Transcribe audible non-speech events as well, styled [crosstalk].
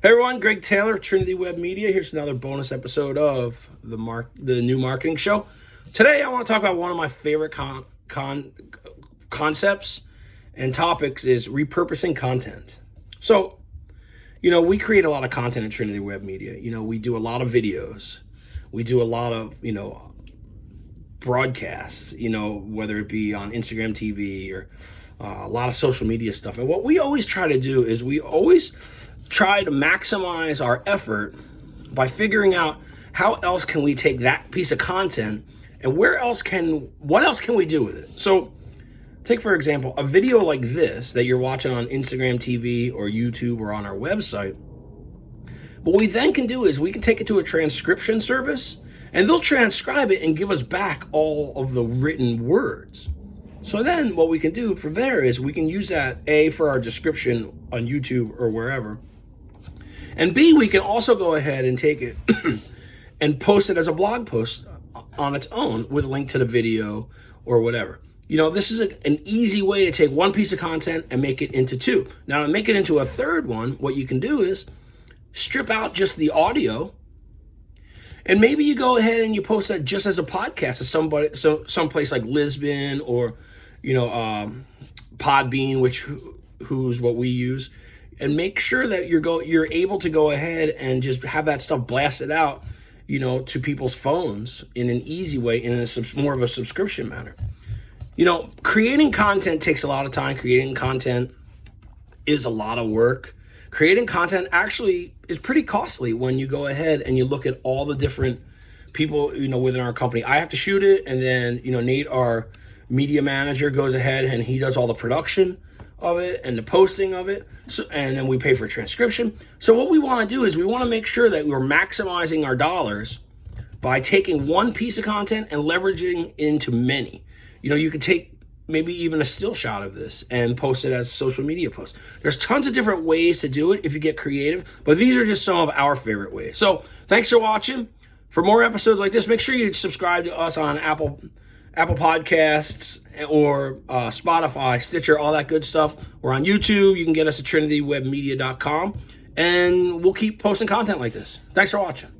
Hey everyone, Greg Taylor, Trinity Web Media. Here's another bonus episode of the mark the new marketing show. Today I want to talk about one of my favorite con, con concepts and topics is repurposing content. So, you know, we create a lot of content at Trinity Web Media. You know, we do a lot of videos. We do a lot of, you know, broadcasts, you know, whether it be on Instagram TV or uh, a lot of social media stuff. And what we always try to do is we always try to maximize our effort by figuring out how else can we take that piece of content and where else can, what else can we do with it? So take for example, a video like this that you're watching on Instagram TV or YouTube or on our website. What we then can do is we can take it to a transcription service and they'll transcribe it and give us back all of the written words. So then what we can do from there is we can use that A for our description on YouTube or wherever. And B, we can also go ahead and take it [clears throat] and post it as a blog post on its own with a link to the video or whatever. You know, this is a, an easy way to take one piece of content and make it into two. Now to make it into a third one, what you can do is strip out just the audio and maybe you go ahead and you post that just as a podcast to somebody, so someplace like Libsyn or, you know, um, Podbean, which who's what we use, and make sure that you're go you're able to go ahead and just have that stuff blasted out, you know, to people's phones in an easy way in a more of a subscription manner. You know, creating content takes a lot of time. Creating content is a lot of work creating content actually is pretty costly when you go ahead and you look at all the different people, you know, within our company. I have to shoot it. And then, you know, Nate, our media manager goes ahead and he does all the production of it and the posting of it. So, and then we pay for transcription. So what we want to do is we want to make sure that we're maximizing our dollars by taking one piece of content and leveraging into many. You know, you could take maybe even a still shot of this and post it as a social media post. There's tons of different ways to do it if you get creative, but these are just some of our favorite ways. So thanks for watching. For more episodes like this, make sure you subscribe to us on Apple Apple Podcasts or uh, Spotify, Stitcher, all that good stuff. We're on YouTube. You can get us at trinitywebmedia.com, and we'll keep posting content like this. Thanks for watching.